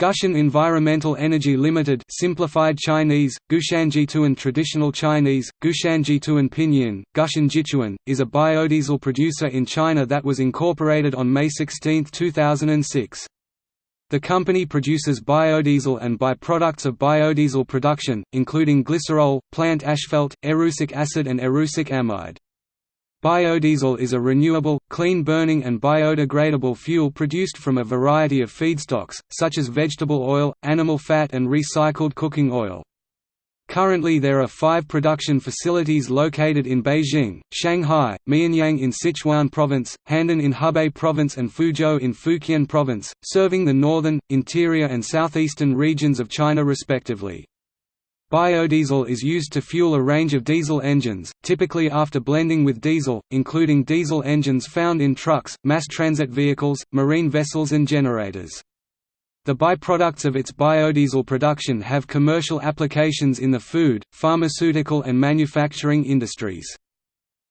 Gushan Environmental Energy Limited simplified Chinese, Gushanjituan Traditional Chinese, Gushanjituan Pinyin, Gushan Jichuan, is a biodiesel producer in China that was incorporated on May 16, 2006. The company produces biodiesel and byproducts of biodiesel production, including glycerol, plant asphalt, erucic acid and erucic amide. Biodiesel is a renewable, clean-burning and biodegradable fuel produced from a variety of feedstocks, such as vegetable oil, animal fat and recycled cooking oil. Currently there are five production facilities located in Beijing, Shanghai, Mianyang in Sichuan Province, Handan in Hebei Province and Fuzhou in Fujian Province, serving the northern, interior and southeastern regions of China respectively. Biodiesel is used to fuel a range of diesel engines, typically after blending with diesel, including diesel engines found in trucks, mass transit vehicles, marine vessels and generators. The byproducts of its biodiesel production have commercial applications in the food, pharmaceutical and manufacturing industries.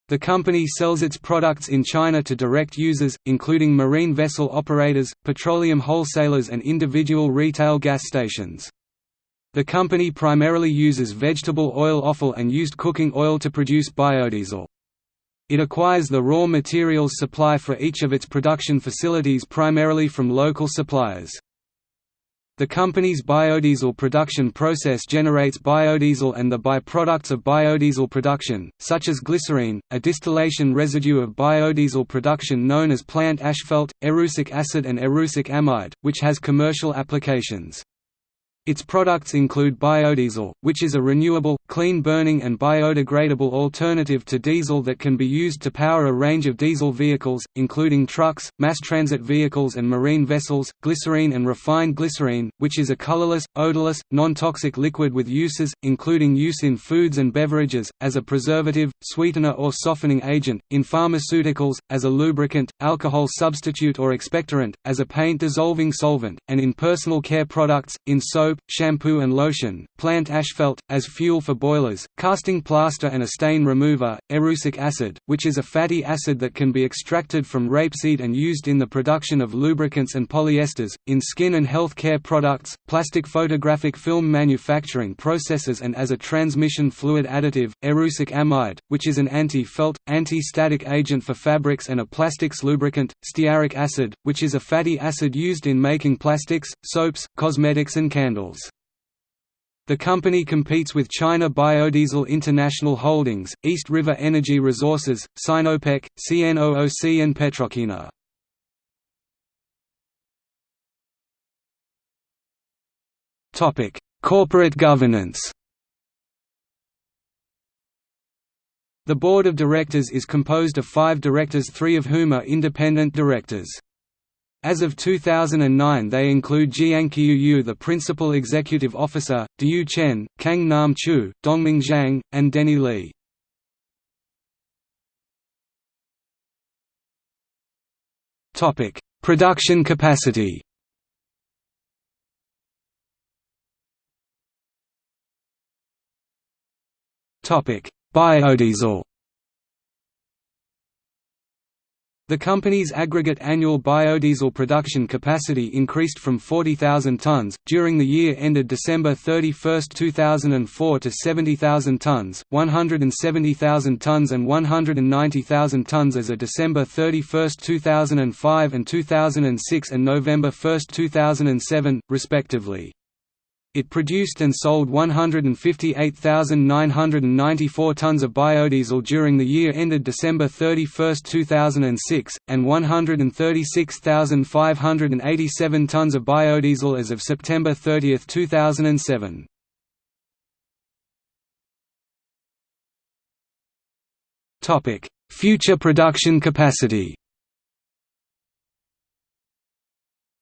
The company sells its products in China to direct users, including marine vessel operators, petroleum wholesalers and individual retail gas stations. The company primarily uses vegetable oil offal and used cooking oil to produce biodiesel. It acquires the raw materials supply for each of its production facilities primarily from local suppliers. The company's biodiesel production process generates biodiesel and the byproducts of biodiesel production, such as glycerine, a distillation residue of biodiesel production known as plant asphalt, erucic acid and erucic amide, which has commercial applications. Its products include biodiesel, which is a renewable, clean-burning and biodegradable alternative to diesel that can be used to power a range of diesel vehicles, including trucks, mass transit vehicles and marine vessels, glycerine and refined glycerine, which is a colorless, odorless, non-toxic liquid with uses, including use in foods and beverages, as a preservative, sweetener or softening agent, in pharmaceuticals, as a lubricant, alcohol substitute or expectorant, as a paint-dissolving solvent, and in personal care products, in soap, shampoo and lotion, plant asphalt, as fuel for boilers, casting plaster and a stain remover, erucic acid, which is a fatty acid that can be extracted from rapeseed and used in the production of lubricants and polyesters, in skin and health care products, plastic photographic film manufacturing processes and as a transmission fluid additive, erucic amide, which is an anti-felt, anti-static agent for fabrics and a plastics lubricant, stearic acid, which is a fatty acid used in making plastics, soaps, cosmetics and candles. The company competes with China Biodiesel International Holdings, East River Energy Resources, Sinopec, CNOOC and Petrochina. Corporate governance The board of directors is composed of five directors three of whom are independent directors. As of 2009 they include Jianqiu Yu the Principal Executive Officer, Diyu Chen, Kang Nam Chu, Dongming Zhang, and Denny Li. Production capacity Biodiesel The company's aggregate annual biodiesel production capacity increased from 40,000 tonnes, during the year ended December 31, 2004 to 70,000 tonnes, 170,000 tonnes and 190,000 tonnes as of December 31, 2005 and 2006 and November 1, 2007, respectively. It produced and sold 158,994 tonnes of biodiesel during the year ended December 31, 2006, and 136,587 tonnes of biodiesel as of September 30, 2007. Future production capacity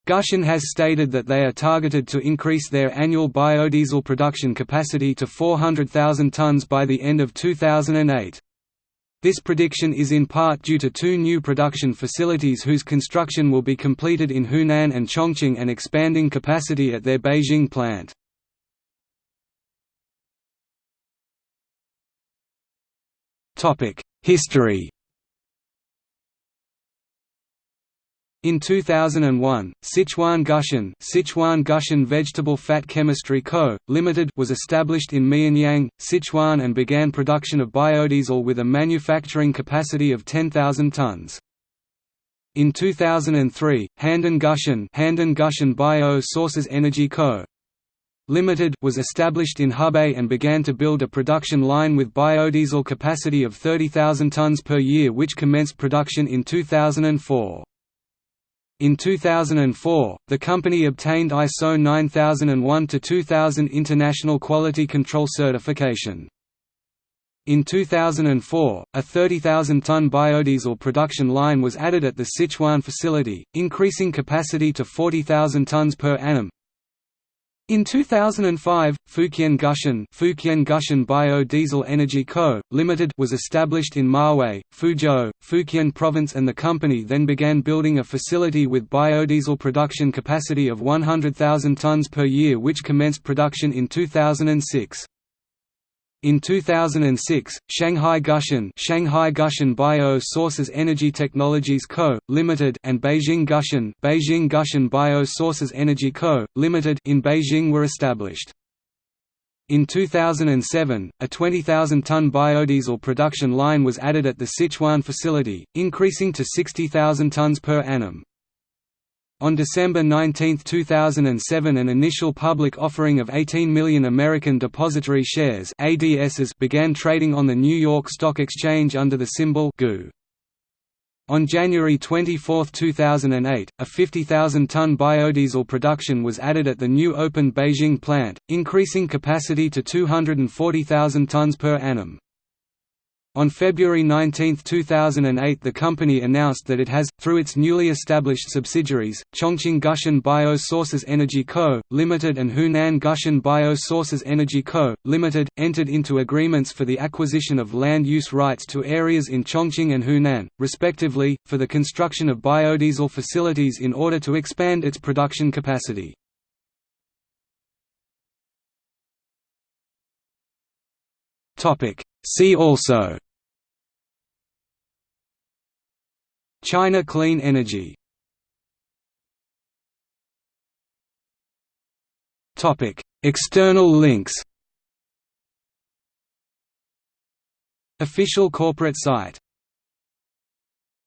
Gushan has stated that they are targeted to increase their annual biodiesel production capacity to 400,000 tonnes by the end of 2008. This prediction is in part due to two new production facilities whose construction will be completed in Hunan and Chongqing and expanding capacity at their Beijing plant. History In 2001, Sichuan Gushan, Sichuan Gushan Vegetable Fat Chemistry Co., Limited was established in Mianyang, Sichuan and began production of biodiesel with a manufacturing capacity of 10,000 tons. In 2003, Handan Gushan, Handan Gushan Bio Sources Energy Co. Limited was established in Hebei and began to build a production line with biodiesel capacity of 30,000 tons per year which commenced production in 2004. In 2004, the company obtained ISO 9001-2000 International Quality Control Certification. In 2004, a 30,000-ton biodiesel production line was added at the Sichuan facility, increasing capacity to 40,000 tons per annum, in 2005, Fujian Gushan, Gushan Biodiesel Energy Co., Limited was established in Mawei, Fuzhou, Fujian Province and the company then began building a facility with biodiesel production capacity of 100,000 tons per year which commenced production in 2006. In 2006, Shanghai Gushan, Shanghai Gushan Bio Sources Energy Technologies Co., Limited and Beijing Gushan, Beijing Gushan Bio Sources Energy Co., Limited in Beijing were established. In 2007, a 20,000-ton biodiesel production line was added at the Sichuan facility, increasing to 60,000 tons per annum. On December 19, 2007 an initial public offering of 18 million American Depository Shares ADSs began trading on the New York Stock Exchange under the symbol GU. On January 24, 2008, a 50,000-ton biodiesel production was added at the new opened Beijing plant, increasing capacity to 240,000 tons per annum. On February 19, 2008 the company announced that it has, through its newly established subsidiaries, Chongqing Gushan Bio Sources Energy Co., Limited and Hunan Gushan Bio Sources Energy Co., Limited, entered into agreements for the acquisition of land use rights to areas in Chongqing and Hunan, respectively, for the construction of biodiesel facilities in order to expand its production capacity. See also China Clean Energy. External links. Official corporate site